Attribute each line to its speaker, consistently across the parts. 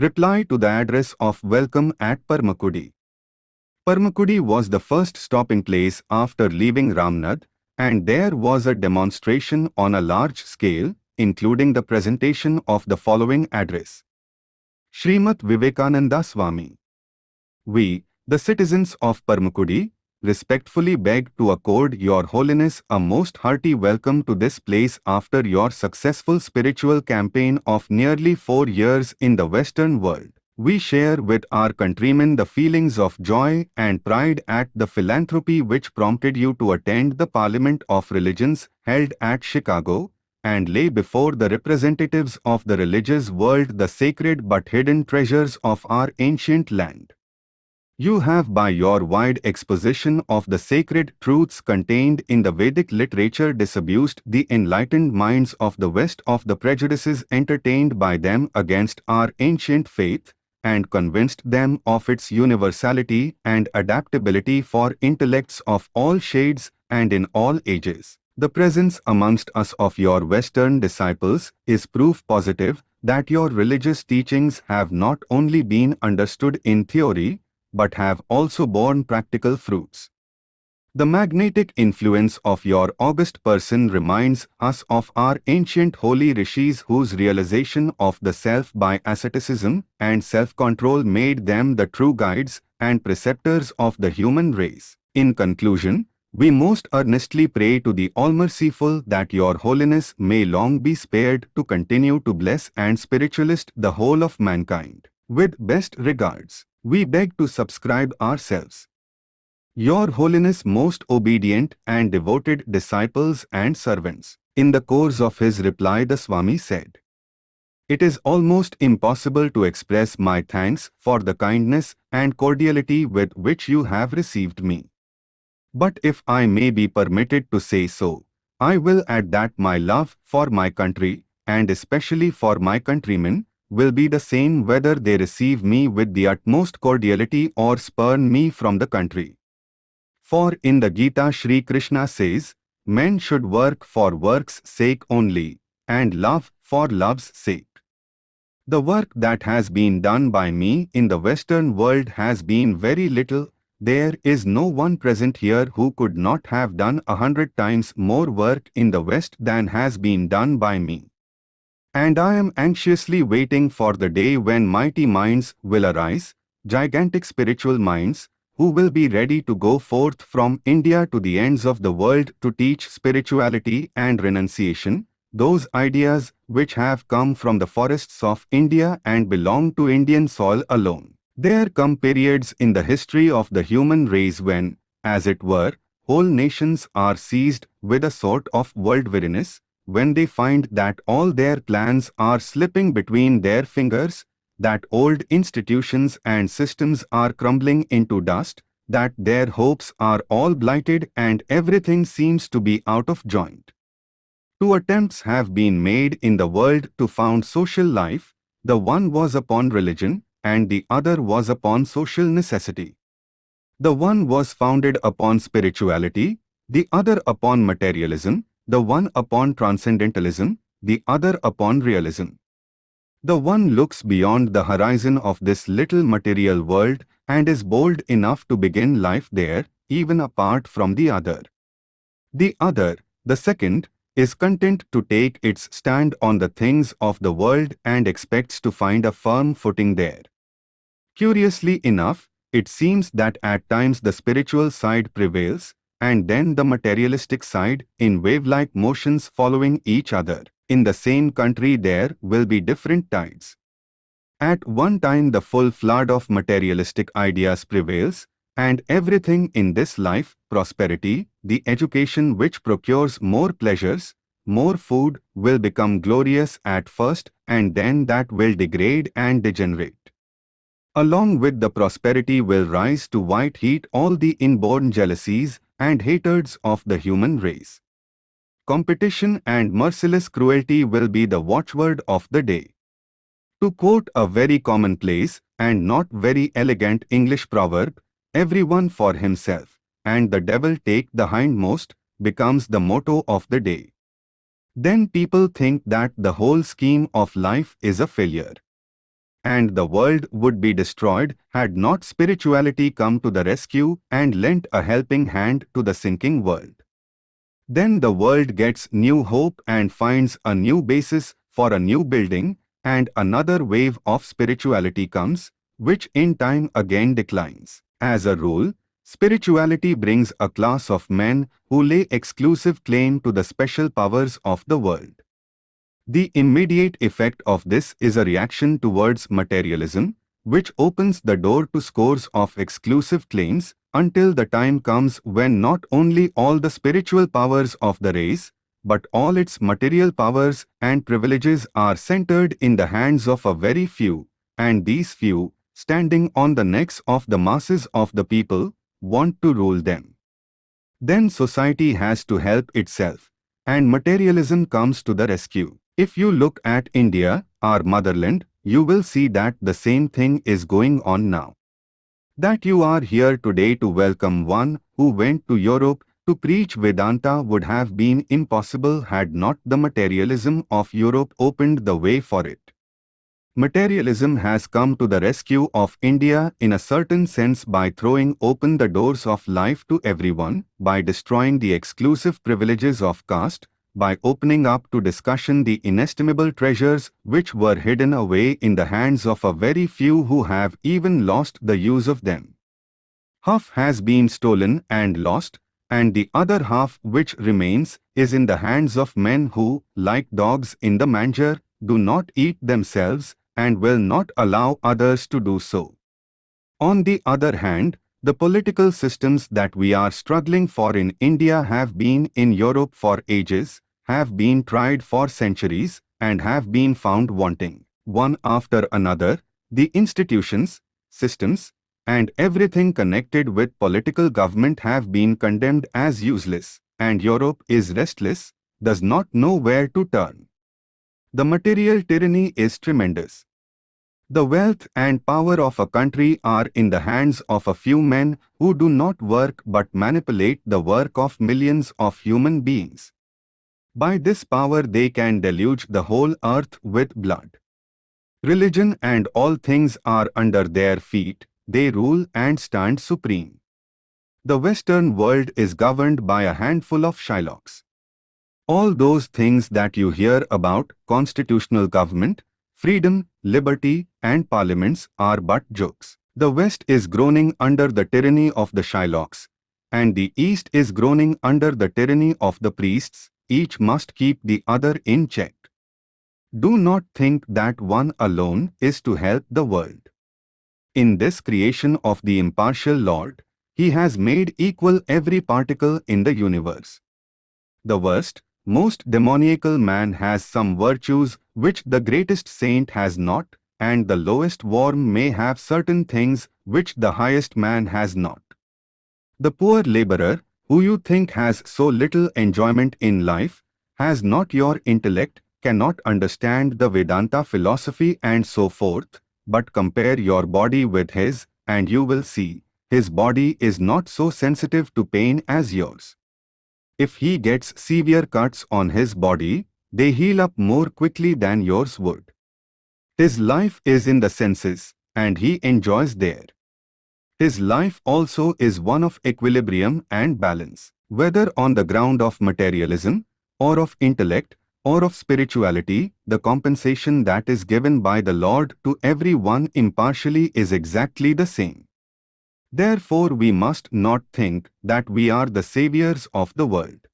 Speaker 1: Reply to the address of welcome at Parmakudi. Parmakudi was the first stopping place after leaving Ramnad, and there was a demonstration on a large scale, including the presentation of the following address. Srimat Vivekananda Swami. We, the citizens of Parmakudi, respectfully beg to accord Your Holiness a most hearty welcome to this place after your successful spiritual campaign of nearly four years in the Western world. We share with our countrymen the feelings of joy and pride at the philanthropy which prompted you to attend the Parliament of Religions held at Chicago and lay before the representatives of the religious world the sacred but hidden treasures of our ancient land. You have by your wide exposition of the sacred truths contained in the Vedic literature disabused the enlightened minds of the West of the prejudices entertained by them against our ancient faith, and convinced them of its universality and adaptability for intellects of all shades and in all ages. The presence amongst us of your Western disciples is proof positive that your religious teachings have not only been understood in theory, but have also borne practical fruits. The magnetic influence of your august person reminds us of our ancient holy rishis whose realization of the self by asceticism and self-control made them the true guides and preceptors of the human race. In conclusion, we most earnestly pray to the All-Merciful that Your Holiness may long be spared to continue to bless and spiritualist the whole of mankind. With best regards we beg to subscribe ourselves. Your Holiness most obedient and devoted disciples and servants. In the course of his reply the Swami said, It is almost impossible to express my thanks for the kindness and cordiality with which you have received me. But if I may be permitted to say so, I will add that my love for my country, and especially for my countrymen, will be the same whether they receive me with the utmost cordiality or spurn me from the country. For in the Gita Sri Krishna says, men should work for work's sake only, and love for love's sake. The work that has been done by me in the Western world has been very little. There is no one present here who could not have done a hundred times more work in the West than has been done by me. And I am anxiously waiting for the day when mighty minds will arise, gigantic spiritual minds, who will be ready to go forth from India to the ends of the world to teach spirituality and renunciation, those ideas which have come from the forests of India and belong to Indian soil alone. There come periods in the history of the human race when, as it were, whole nations are seized with a sort of world weariness, when they find that all their plans are slipping between their fingers, that old institutions and systems are crumbling into dust, that their hopes are all blighted and everything seems to be out of joint. Two attempts have been made in the world to found social life, the one was upon religion and the other was upon social necessity. The one was founded upon spirituality, the other upon materialism, the one upon transcendentalism, the other upon realism. The one looks beyond the horizon of this little material world and is bold enough to begin life there, even apart from the other. The other, the second, is content to take its stand on the things of the world and expects to find a firm footing there. Curiously enough, it seems that at times the spiritual side prevails, and then the materialistic side in wave-like motions following each other. In the same country there will be different tides. At one time the full flood of materialistic ideas prevails, and everything in this life, prosperity, the education which procures more pleasures, more food, will become glorious at first and then that will degrade and degenerate. Along with the prosperity will rise to white heat all the inborn jealousies and haters of the human race. Competition and merciless cruelty will be the watchword of the day. To quote a very commonplace and not very elegant English proverb, everyone for himself, and the devil take the hindmost, becomes the motto of the day. Then people think that the whole scheme of life is a failure. And the world would be destroyed had not spirituality come to the rescue and lent a helping hand to the sinking world. Then the world gets new hope and finds a new basis for a new building and another wave of spirituality comes, which in time again declines. As a rule, spirituality brings a class of men who lay exclusive claim to the special powers of the world. The immediate effect of this is a reaction towards materialism, which opens the door to scores of exclusive claims until the time comes when not only all the spiritual powers of the race, but all its material powers and privileges are centered in the hands of a very few, and these few, standing on the necks of the masses of the people, want to rule them. Then society has to help itself, and materialism comes to the rescue. If you look at India, our motherland, you will see that the same thing is going on now. That you are here today to welcome one who went to Europe to preach Vedanta would have been impossible had not the materialism of Europe opened the way for it. Materialism has come to the rescue of India in a certain sense by throwing open the doors of life to everyone, by destroying the exclusive privileges of caste, by opening up to discussion the inestimable treasures which were hidden away in the hands of a very few who have even lost the use of them. Half has been stolen and lost, and the other half which remains is in the hands of men who, like dogs in the manger, do not eat themselves and will not allow others to do so. On the other hand, the political systems that we are struggling for in India have been in Europe for ages, have been tried for centuries and have been found wanting. One after another, the institutions, systems, and everything connected with political government have been condemned as useless, and Europe is restless, does not know where to turn. The material tyranny is tremendous. The wealth and power of a country are in the hands of a few men who do not work but manipulate the work of millions of human beings. By this power they can deluge the whole earth with blood. Religion and all things are under their feet, they rule and stand supreme. The Western world is governed by a handful of Shylocks. All those things that you hear about, constitutional government, freedom, liberty, and parliaments are but jokes. The West is groaning under the tyranny of the Shylocks, and the East is groaning under the tyranny of the priests, each must keep the other in check. Do not think that one alone is to help the world. In this creation of the impartial Lord, He has made equal every particle in the universe. The worst, most demoniacal man has some virtues which the greatest saint has not, and the lowest worm may have certain things which the highest man has not. The poor laborer, who you think has so little enjoyment in life, has not your intellect, cannot understand the Vedanta philosophy and so forth, but compare your body with his, and you will see, his body is not so sensitive to pain as yours. If he gets severe cuts on his body, they heal up more quickly than yours would. His life is in the senses, and he enjoys there. His life also is one of equilibrium and balance, whether on the ground of materialism, or of intellect, or of spirituality, the compensation that is given by the Lord to every one impartially is exactly the same. Therefore we must not think that we are the saviors of the world.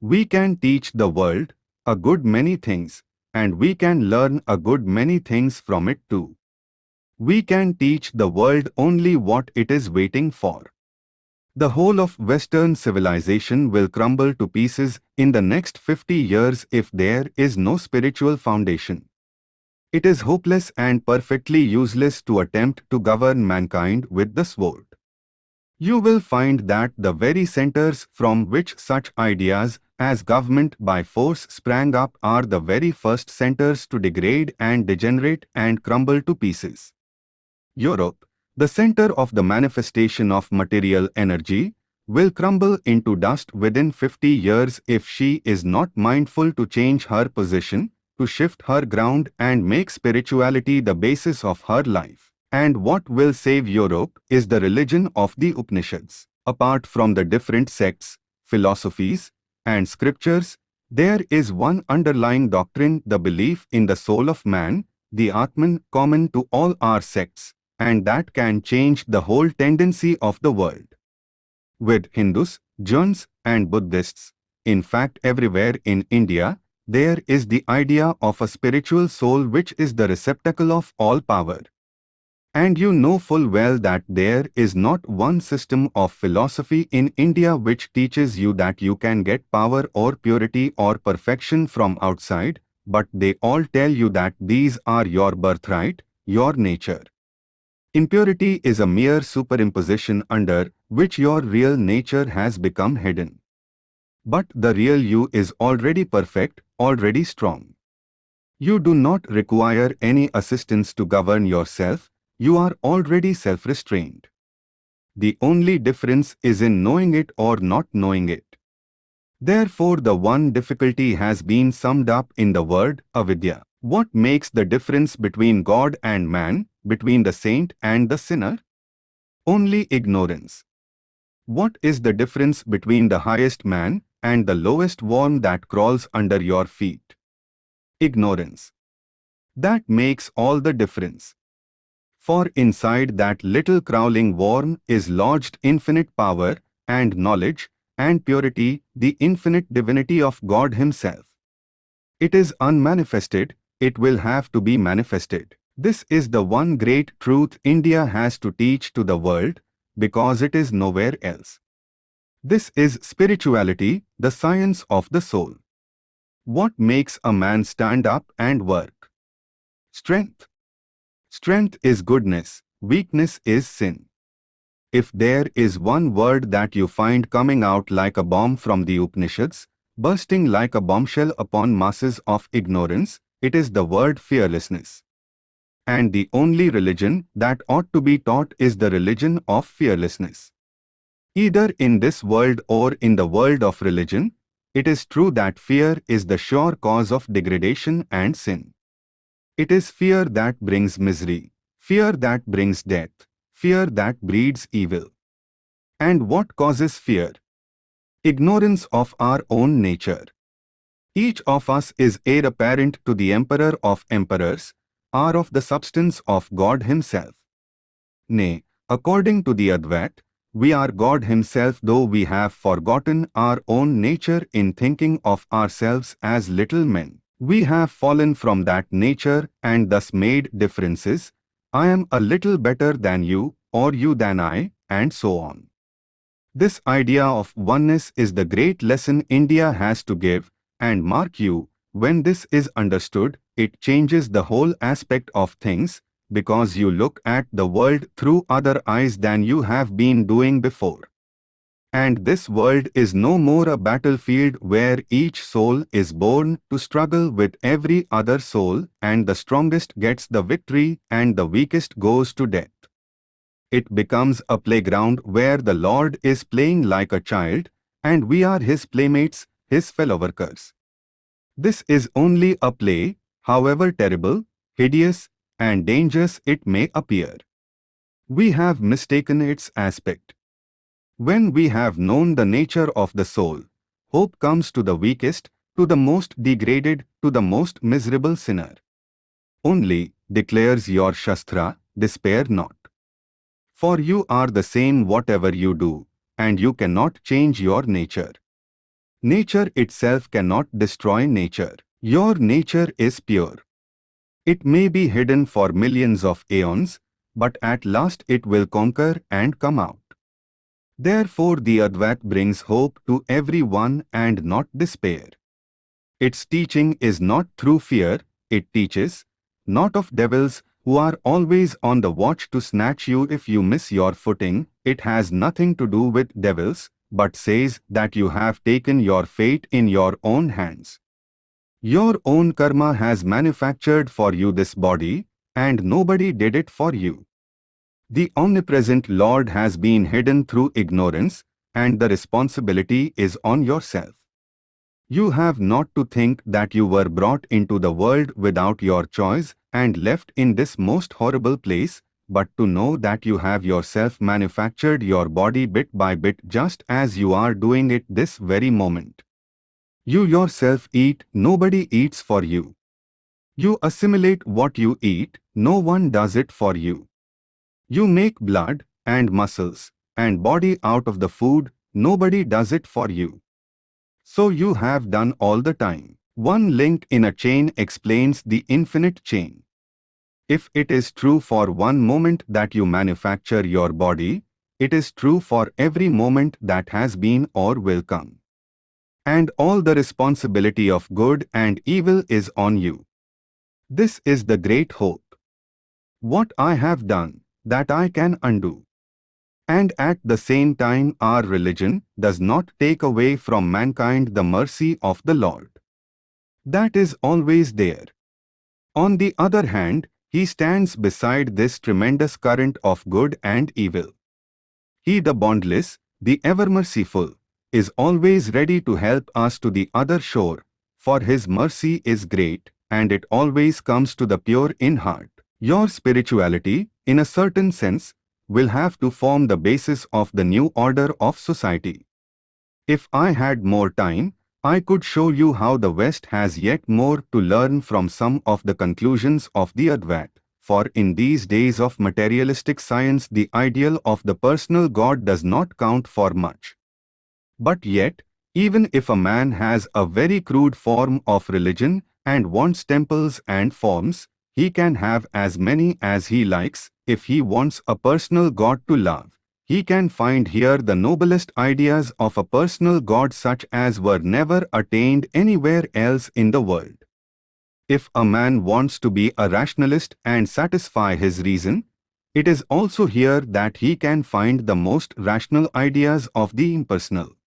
Speaker 1: We can teach the world a good many things, and we can learn a good many things from it too. We can teach the world only what it is waiting for. The whole of Western civilization will crumble to pieces in the next 50 years if there is no spiritual foundation. It is hopeless and perfectly useless to attempt to govern mankind with the sword. You will find that the very centers from which such ideas as government by force sprang up are the very first centers to degrade and degenerate and crumble to pieces. Europe, the center of the manifestation of material energy, will crumble into dust within 50 years if she is not mindful to change her position, to shift her ground and make spirituality the basis of her life. And what will save Europe is the religion of the Upanishads. Apart from the different sects, philosophies, and scriptures, there is one underlying doctrine the belief in the soul of man, the Atman common to all our sects, and that can change the whole tendency of the world. With Hindus, Jains, and Buddhists, in fact everywhere in India, there is the idea of a spiritual soul which is the receptacle of all power. And you know full well that there is not one system of philosophy in India which teaches you that you can get power or purity or perfection from outside, but they all tell you that these are your birthright, your nature. Impurity is a mere superimposition under which your real nature has become hidden. But the real you is already perfect, already strong. You do not require any assistance to govern yourself, you are already self-restrained. The only difference is in knowing it or not knowing it. Therefore the one difficulty has been summed up in the word avidya. What makes the difference between God and man, between the saint and the sinner? Only ignorance. What is the difference between the highest man and the lowest worm that crawls under your feet? Ignorance. That makes all the difference for inside that little crawling worm is lodged infinite power and knowledge and purity, the infinite divinity of God Himself. It is unmanifested, it will have to be manifested. This is the one great truth India has to teach to the world, because it is nowhere else. This is spirituality, the science of the soul. What makes a man stand up and work? Strength. Strength is goodness, weakness is sin. If there is one word that you find coming out like a bomb from the Upanishads, bursting like a bombshell upon masses of ignorance, it is the word fearlessness. And the only religion that ought to be taught is the religion of fearlessness. Either in this world or in the world of religion, it is true that fear is the sure cause of degradation and sin. It is fear that brings misery, fear that brings death, fear that breeds evil. And what causes fear? Ignorance of our own nature. Each of us is heir apparent to the Emperor of Emperors, are of the substance of God Himself. Nay, according to the Advait, we are God Himself though we have forgotten our own nature in thinking of ourselves as little men. We have fallen from that nature and thus made differences. I am a little better than you, or you than I, and so on. This idea of oneness is the great lesson India has to give, and mark you, when this is understood, it changes the whole aspect of things, because you look at the world through other eyes than you have been doing before. And this world is no more a battlefield where each soul is born to struggle with every other soul and the strongest gets the victory and the weakest goes to death. It becomes a playground where the Lord is playing like a child and we are his playmates, his fellow workers. This is only a play, however terrible, hideous, and dangerous it may appear. We have mistaken its aspect. When we have known the nature of the soul, hope comes to the weakest, to the most degraded, to the most miserable sinner. Only, declares your Shastra, despair not. For you are the same whatever you do, and you cannot change your nature. Nature itself cannot destroy nature. Your nature is pure. It may be hidden for millions of aeons, but at last it will conquer and come out. Therefore the Advait brings hope to everyone and not despair. Its teaching is not through fear, it teaches, not of devils who are always on the watch to snatch you if you miss your footing, it has nothing to do with devils, but says that you have taken your fate in your own hands. Your own karma has manufactured for you this body, and nobody did it for you. The omnipresent Lord has been hidden through ignorance, and the responsibility is on yourself. You have not to think that you were brought into the world without your choice and left in this most horrible place, but to know that you have yourself manufactured your body bit by bit just as you are doing it this very moment. You yourself eat, nobody eats for you. You assimilate what you eat, no one does it for you. You make blood and muscles and body out of the food, nobody does it for you. So you have done all the time. One link in a chain explains the infinite chain. If it is true for one moment that you manufacture your body, it is true for every moment that has been or will come. And all the responsibility of good and evil is on you. This is the great hope. What I have done, that I can undo. And at the same time our religion does not take away from mankind the mercy of the Lord. That is always there. On the other hand, he stands beside this tremendous current of good and evil. He the bondless, the ever-merciful, is always ready to help us to the other shore, for his mercy is great, and it always comes to the pure in heart. Your spirituality, in a certain sense, will have to form the basis of the new order of society. If I had more time, I could show you how the West has yet more to learn from some of the conclusions of the Advait. For in these days of materialistic science the ideal of the personal God does not count for much. But yet, even if a man has a very crude form of religion and wants temples and forms, he can have as many as he likes if he wants a personal God to love. He can find here the noblest ideas of a personal God such as were never attained anywhere else in the world. If a man wants to be a rationalist and satisfy his reason, it is also here that he can find the most rational ideas of the impersonal.